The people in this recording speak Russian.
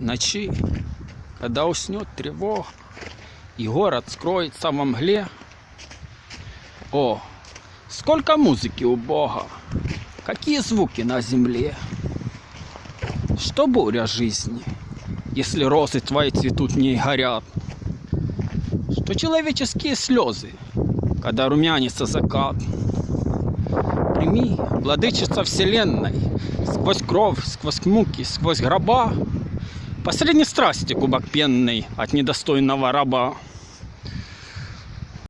ночи, когда уснет тревога, и город скроется во мгле. О, сколько музыки у Бога, какие звуки на земле. Что буря жизни, если розы твои цветут в ней горят? Что человеческие слезы, когда румянится закат? Прими, владычица вселенной, сквозь кровь, сквозь муки, сквозь гроба, Посредней страсти кубок пенный от недостойного раба.